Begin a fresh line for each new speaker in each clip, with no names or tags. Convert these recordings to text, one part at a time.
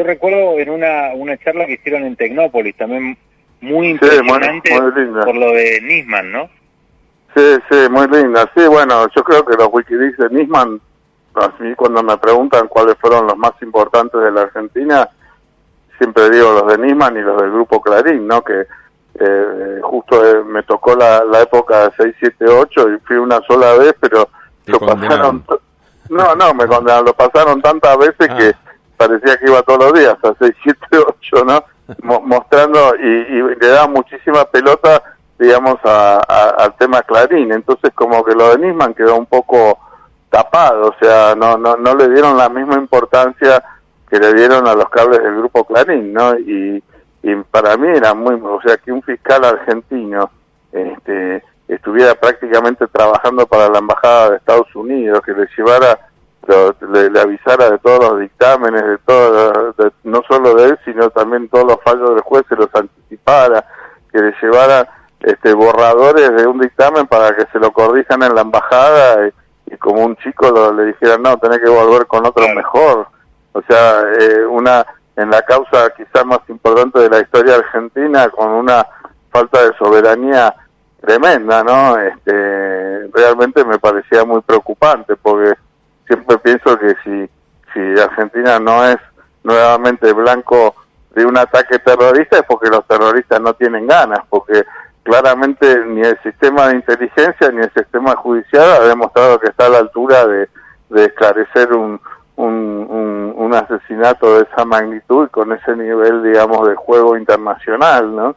Yo recuerdo en una, una charla que hicieron en Tecnópolis, también muy impresionante por lo de Nisman, ¿no?
Sí, sí, muy linda. Sí, bueno, yo creo que los Wikileaks de Nisman, a mí cuando me preguntan cuáles fueron los más importantes de la Argentina, siempre digo los de Nisman y los del Grupo Clarín, ¿no? Que eh, justo eh, me tocó la, la época de 678 y fui una sola vez, pero lo pasaron... No, no, me condenaron, lo pasaron tantas veces que ah. Parecía que iba todos los días a 678, ¿no? mostrando y, y le daba muchísima pelota digamos, a, al tema Clarín. Entonces, como que lo de Nisman quedó un poco tapado, o sea, no, no, no le dieron la misma importancia que le dieron a los cables del grupo Clarín, ¿no? Y, y para mí era muy, o sea, que un fiscal argentino este, estuviera prácticamente trabajando para la embajada de Estados Unidos, que le llevara, le, le avisara de todos los dictámenes, de todo, no solo de él, sino también todos los fallos del juez, se los anticipara, que le llevara este, borradores de un dictamen para que se lo corrijan en la embajada y, como un chico le dijeran, no, tenés que volver con otro mejor. O sea, eh, una en la causa quizás más importante de la historia argentina con una falta de soberanía tremenda, ¿no? Este, realmente me parecía muy preocupante porque siempre pienso que si, si Argentina no es nuevamente blanco de un ataque terrorista es porque los terroristas no tienen ganas, porque claramente ni el sistema de inteligencia ni el sistema judicial ha demostrado que está a la altura de, esclarecer un, un, un, asesinato de esa magnitud con ese nivel, digamos, de juego internacional, ¿no?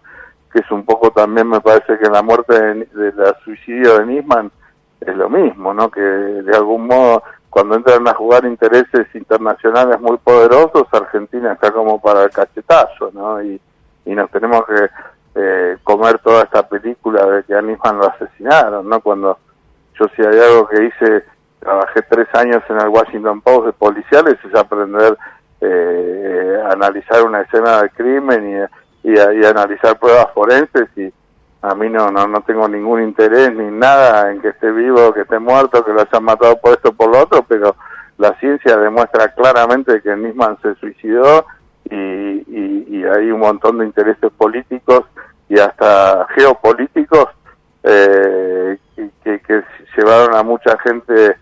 Que es un poco también, me parece que la muerte de, la suicidio de Nisman es lo mismo, ¿no? Que de algún modo, cuando entran a jugar intereses internacionales muy poderosos, Argentina está como para el cachetazo, ¿no? Y, y nos tenemos que eh, comer toda esta película de que a Nisman lo asesinaron, ¿no? Cuando yo si hay algo que hice, trabajé tres años en el Washington Post de policiales, es aprender eh, a analizar una escena de crimen y, y, y, analizar pruebas forenses y a mí no, no, no tengo ningún interés ni nada en que esté vivo, que esté muerto, que lo hayan matado por esto o por lo otro, pero la ciencia demuestra claramente que Nisman se suicidó y, y, y hay un montón de intereses políticos y hasta geopolíticos eh, que, que, llevaron a mucha gente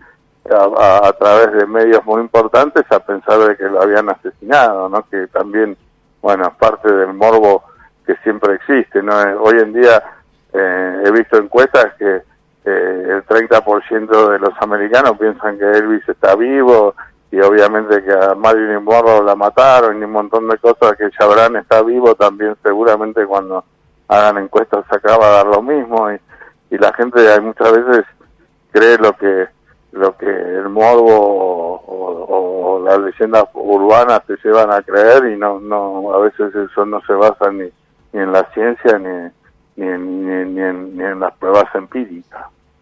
a, a, través de medios muy importantes a pensar de que lo habían asesinado, ¿no? Que también, bueno, parte del morbo que siempre existe, ¿no? Eh, hoy en día eh, he visto encuestas que eh, el 30% de los americanos piensan que Elvis está vivo y obviamente que a Marilyn Monroe la mataron y un montón de cosas que Chabran está vivo también seguramente cuando hagan encuestas acaba de dar lo mismo y, y la gente hay muchas veces cree lo que lo que el morbo o, las leyendas urbanas te llevan a creer y no no a veces eso no se basa ni, ni en la ciencia ni ni, ni, ni, en, ni en las pruebas empíricas